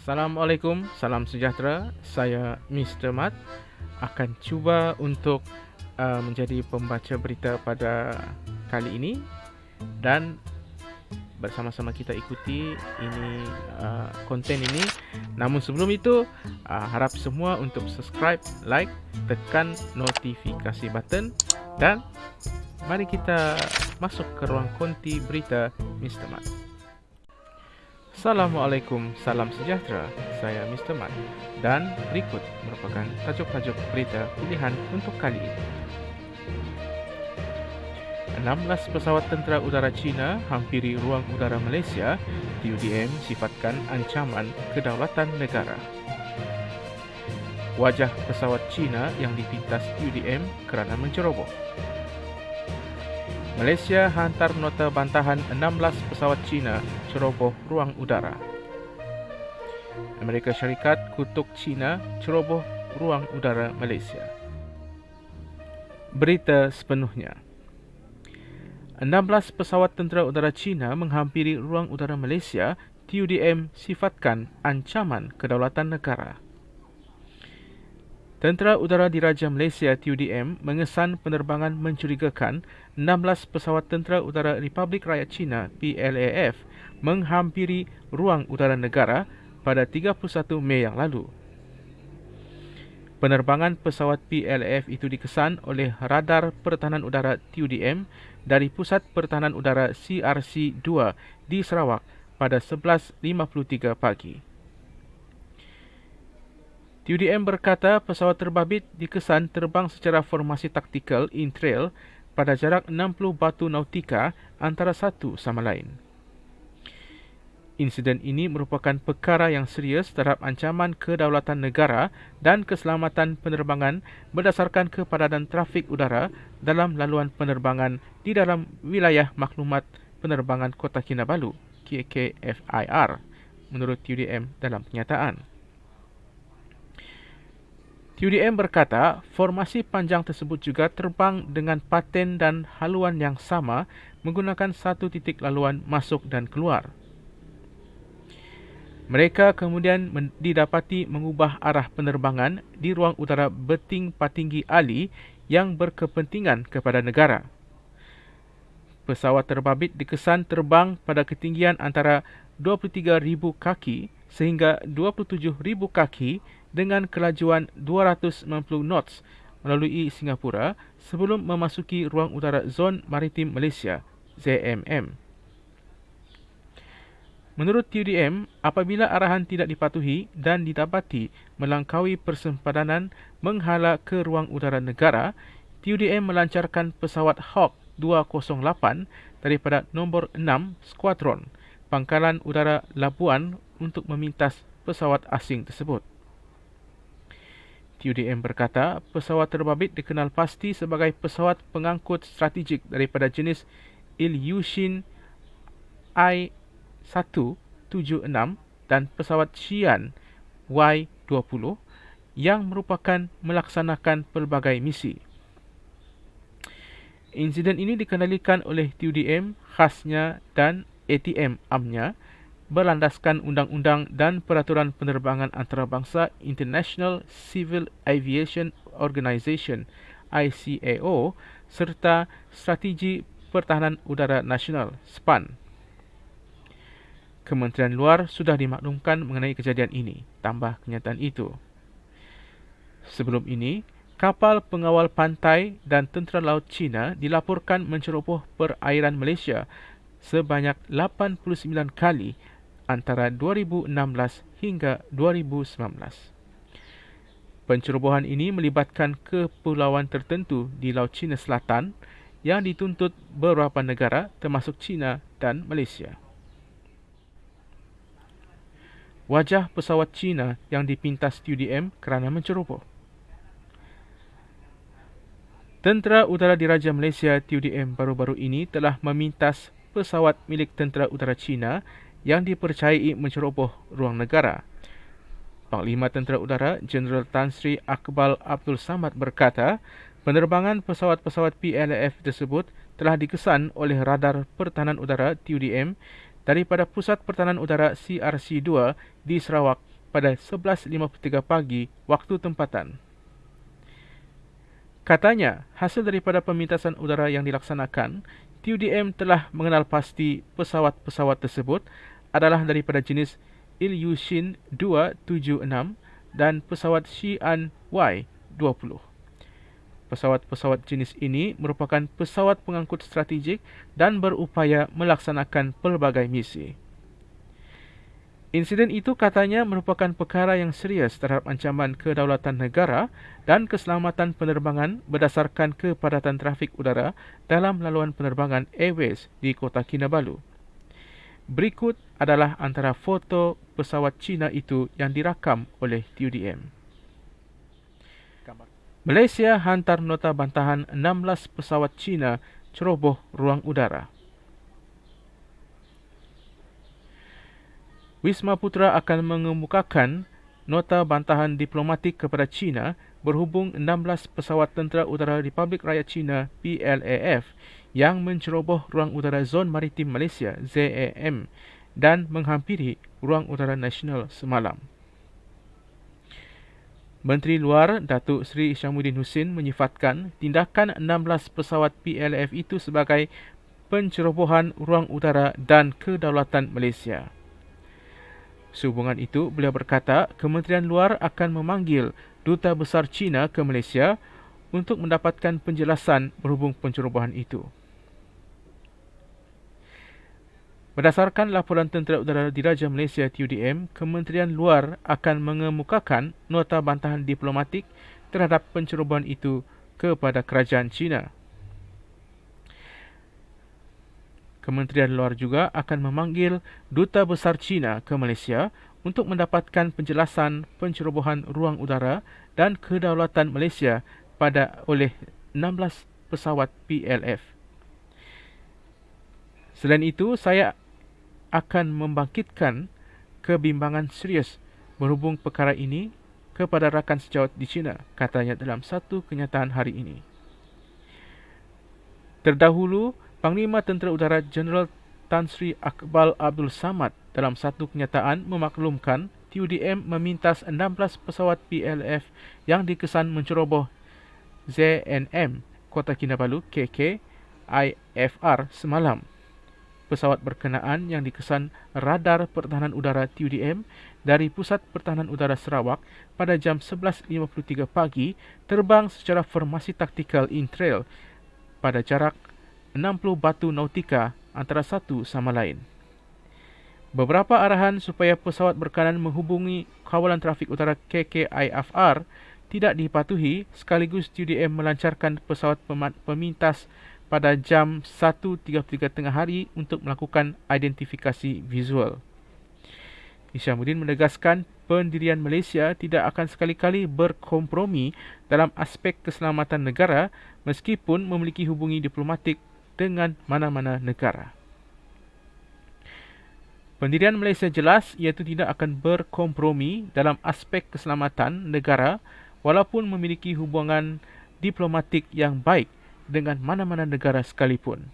Assalamualaikum, salam sejahtera. Saya Mr. Mat akan cuba untuk uh, menjadi pembaca berita pada kali ini dan bersama-sama kita ikuti ini uh, konten ini. Namun sebelum itu, uh, harap semua untuk subscribe, like, tekan notifikasi button dan mari kita masuk ke ruang konti berita Mr. Mat. Assalamualaikum, salam sejahtera. Saya Mr. Mat dan berikut merupakan tajuk-tajuk berita pilihan untuk kali ini. 16 pesawat tentera udara China hampiri ruang udara Malaysia, TUDM sifatkan ancaman kedaulatan negara. Wajah pesawat China yang dipintas TUDM kerana menceroboh. Malaysia hantar nota bantahan 16 pesawat China ceroboh ruang udara. Amerika Syarikat kutuk China ceroboh ruang udara Malaysia. Berita sepenuhnya. 16 pesawat tentera udara China menghampiri ruang udara Malaysia, TUDM sifatkan ancaman kedaulatan negara. Tentera Udara Diraja Malaysia TUDM mengesan penerbangan mencurigakan 16 pesawat Tentera Udara Republik Rakyat China PLAF menghampiri ruang udara negara pada 31 Mei yang lalu. Penerbangan pesawat PLAF itu dikesan oleh radar pertahanan udara TUDM dari Pusat Pertahanan Udara CRC-2 di Sarawak pada 11.53 pagi. UDM berkata pesawat terbabit dikesan terbang secara formasi taktikal in trail pada jarak 60 batu nautika antara satu sama lain. Insiden ini merupakan perkara yang serius terhadap ancaman kedaulatan negara dan keselamatan penerbangan berdasarkan kepadatan trafik udara dalam laluan penerbangan di dalam wilayah maklumat penerbangan Kota Kinabalu, KKFIR, menurut UDM dalam kenyataan. UDM berkata, formasi panjang tersebut juga terbang dengan paten dan haluan yang sama menggunakan satu titik laluan masuk dan keluar. Mereka kemudian didapati mengubah arah penerbangan di ruang udara Beting Patinggi Ali yang berkepentingan kepada negara. Pesawat terbabit dikesan terbang pada ketinggian antara 23,000 kaki sehingga 27,000 kaki dengan kelajuan 290 knots melalui Singapura sebelum memasuki ruang udara Zon Maritim Malaysia ZMM. Menurut TUDM, apabila arahan tidak dipatuhi dan didapati melangkaui persempadanan menghala ke ruang udara negara, TUDM melancarkan pesawat Hawk 208 daripada nombor 6 Skuadron Pangkalan Udara Labuan untuk memintas pesawat asing tersebut. TUDM berkata pesawat terbabit dikenal pasti sebagai pesawat pengangkut strategik daripada jenis Ilyushin I-176 dan pesawat Xi'an Y-20 yang merupakan melaksanakan pelbagai misi. Insiden ini dikendalikan oleh TUDM khasnya dan ATM amnya berlandaskan undang-undang dan peraturan penerbangan antarabangsa International Civil Aviation Organization ICAO serta Strategi Pertahanan Udara Nasional SPAN. Kementerian Luar sudah dimaklumkan mengenai kejadian ini, tambah kenyataan itu. Sebelum ini, kapal pengawal pantai dan tentera laut China dilaporkan menceroboh perairan Malaysia sebanyak 89 kali antara 2016 hingga 2019. Pencerobohan ini melibatkan kepulauan tertentu di Laut Cina Selatan yang dituntut beberapa negara termasuk China dan Malaysia. Wajah pesawat China yang dipintas TUDM kerana menceroboh. Tentera Udara Diraja Malaysia TUDM baru-baru ini telah memintas pesawat milik Tentera Udara China yang dipercayai menceroboh ruang negara. Panglima Tentera Udara Jeneral Tan Sri Akbal Abdul Samad berkata, penerbangan pesawat-pesawat PLF tersebut telah dikesan oleh radar pertahanan udara TUDM daripada Pusat Pertahanan Udara CRC-2 di Sarawak pada 11.53 pagi waktu tempatan. Katanya, hasil daripada pemintasan udara yang dilaksanakan, TUDM telah mengenal pasti pesawat-pesawat tersebut adalah daripada jenis Ilyushin 276 dan pesawat Xi'an Y20. Pesawat-pesawat jenis ini merupakan pesawat pengangkut strategik dan berupaya melaksanakan pelbagai misi. Insiden itu katanya merupakan perkara yang serius terhadap ancaman kedaulatan negara dan keselamatan penerbangan berdasarkan kepadatan trafik udara dalam laluan penerbangan Airways di kota Kinabalu. Berikut adalah antara foto pesawat Cina itu yang dirakam oleh TUDM. Malaysia hantar nota bantahan 16 pesawat Cina ceroboh ruang udara. Wisma Putra akan mengemukakan nota bantahan diplomatik kepada China berhubung 16 pesawat tentera udara Republik Rakyat China PLAF yang menceroboh ruang udara Zon Maritim Malaysia ZAM dan menghampiri ruang udara nasional semalam. Menteri Luar Datuk Seri Isyamuddin Hussein menyifatkan tindakan 16 pesawat PLF itu sebagai pencerobohan ruang udara dan kedaulatan Malaysia. Sehubungan itu, beliau berkata Kementerian Luar akan memanggil Duta Besar China ke Malaysia untuk mendapatkan penjelasan berhubung pencerobohan itu. Berdasarkan laporan Tentera Udara Diraja Malaysia TUDM, Kementerian Luar akan mengemukakan nota bantahan diplomatik terhadap pencerobohan itu kepada kerajaan China. Kementerian Luar juga akan memanggil Duta Besar China ke Malaysia untuk mendapatkan penjelasan pencerobohan ruang udara dan kedaulatan Malaysia pada oleh 16 pesawat PLF. Selain itu, saya akan membangkitkan kebimbangan serius berhubung perkara ini kepada rakan sejawat di China, katanya dalam satu kenyataan hari ini. Terdahulu, Panglima Tentera Udara Jeneral Tan Sri Akbal Abdul Samad dalam satu kenyataan memaklumkan TUDM memintas 16 pesawat PLF yang dikesan menceroboh ZNM Kota Kinabalu KK IFR semalam pesawat berkenaan yang dikesan radar pertahanan udara TUDM dari Pusat Pertahanan Udara Sarawak pada jam 11.53 pagi terbang secara formasi taktikal in-trail pada jarak 60 batu nautika antara satu sama lain. Beberapa arahan supaya pesawat berkenaan menghubungi kawalan trafik utara KKIFR tidak dipatuhi sekaligus TUDM melancarkan pesawat pemintas pada jam 1.33 tengah hari untuk melakukan identifikasi visual. Isyamuddin menegaskan pendirian Malaysia tidak akan sekali-kali berkompromi dalam aspek keselamatan negara meskipun memiliki hubungi diplomatik dengan mana-mana negara. Pendirian Malaysia jelas iaitu tidak akan berkompromi dalam aspek keselamatan negara walaupun memiliki hubungan diplomatik yang baik dengan mana-mana negara sekalipun.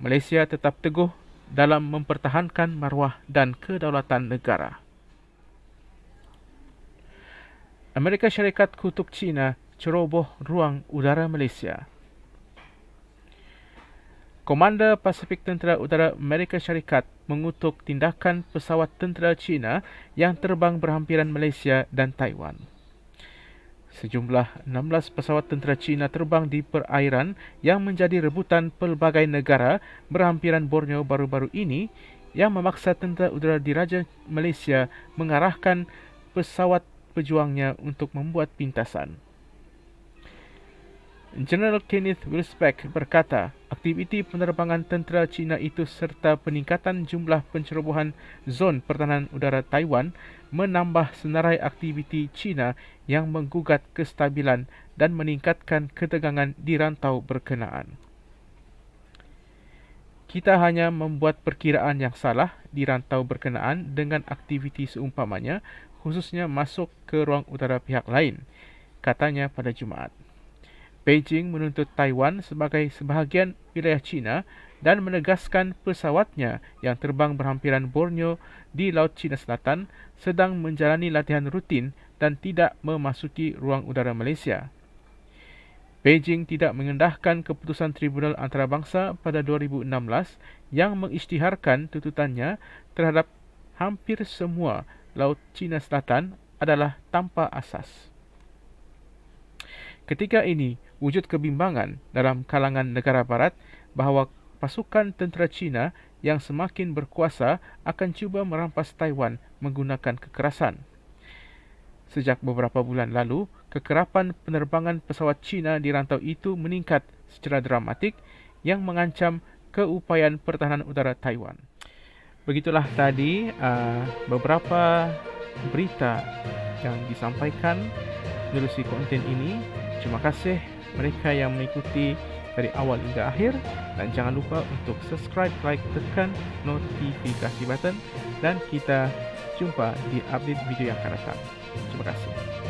Malaysia tetap teguh dalam mempertahankan maruah dan kedaulatan negara. Amerika Syarikat kutuk China ceroboh ruang udara Malaysia. Komander Pasifik Tentera Udara Amerika Syarikat mengutuk tindakan pesawat tentera China yang terbang berhampiran Malaysia dan Taiwan. Sejumlah 16 pesawat tentera Cina terbang di perairan yang menjadi rebutan pelbagai negara berhampiran Borneo baru-baru ini yang memaksa tentera udara diraja Malaysia mengarahkan pesawat pejuangnya untuk membuat pintasan. General Kenneth Wilsbeck berkata, aktiviti penerbangan tentera China itu serta peningkatan jumlah pencerobohan zon pertahanan udara Taiwan menambah senarai aktiviti China yang menggugat kestabilan dan meningkatkan ketegangan di rantau berkenaan. Kita hanya membuat perkiraan yang salah di rantau berkenaan dengan aktiviti seumpamanya, khususnya masuk ke ruang udara pihak lain, katanya pada Jumaat. Beijing menuntut Taiwan sebagai sebahagian wilayah China dan menegaskan pesawatnya yang terbang berhampiran Borneo di Laut Cina Selatan sedang menjalani latihan rutin dan tidak memasuki ruang udara Malaysia. Beijing tidak mengendahkan keputusan Tribunal Antarabangsa pada 2016 yang mengisytiharkan tuntutannya terhadap hampir semua Laut Cina Selatan adalah tanpa asas. Ketika ini, wujud kebimbangan dalam kalangan negara barat bahawa pasukan tentera China yang semakin berkuasa akan cuba merampas Taiwan menggunakan kekerasan. Sejak beberapa bulan lalu, kekerapan penerbangan pesawat China di rantau itu meningkat secara dramatik yang mengancam keupayaan pertahanan udara Taiwan. Begitulah tadi uh, beberapa berita yang disampaikan menerusi konten ini. Terima kasih mereka yang mengikuti dari awal hingga akhir dan jangan lupa untuk subscribe, like, tekan notifikasi button dan kita jumpa di update video yang akan datang. Terima kasih.